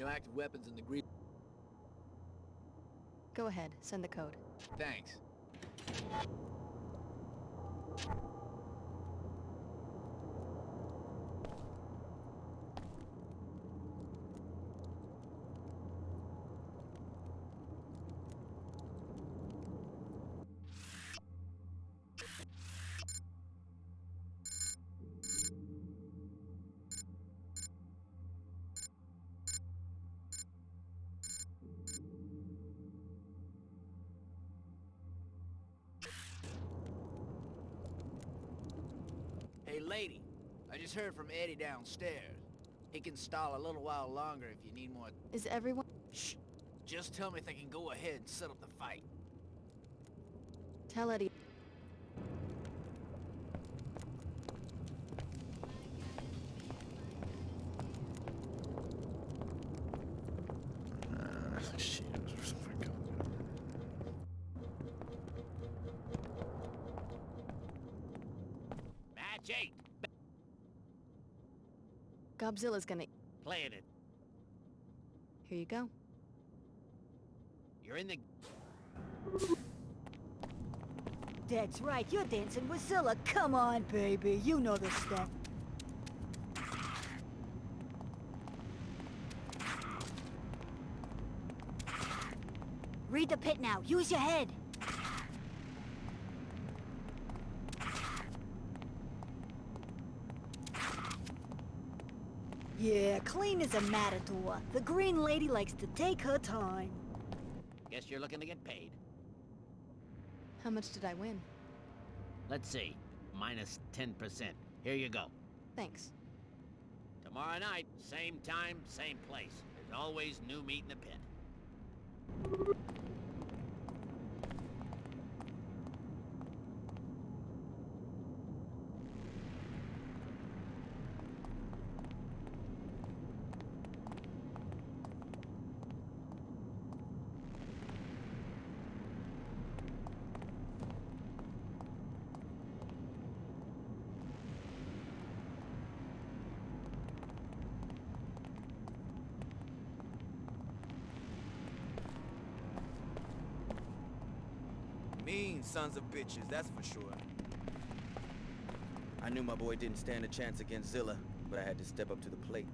No active weapons in the green. Go ahead, send the code. Thanks. Lady. I just heard from Eddie downstairs. He can stall a little while longer if you need more... Is everyone... Shh! Just tell me if they can go ahead and set up the fight. Tell Eddie... Match eight. Godzilla's gonna... Playing it. Here you go. You're in the... That's right, you're dancing with Zilla. Come on, baby. You know the step. Read the pit now. Use your head. Yeah, clean as a matador. The green lady likes to take her time. Guess you're looking to get paid. How much did I win? Let's see. Minus 10%. Here you go. Thanks. Tomorrow night, same time, same place. There's always new meat in the pit. Mean sons of bitches, that's for sure. I knew my boy didn't stand a chance against Zilla, but I had to step up to the plate.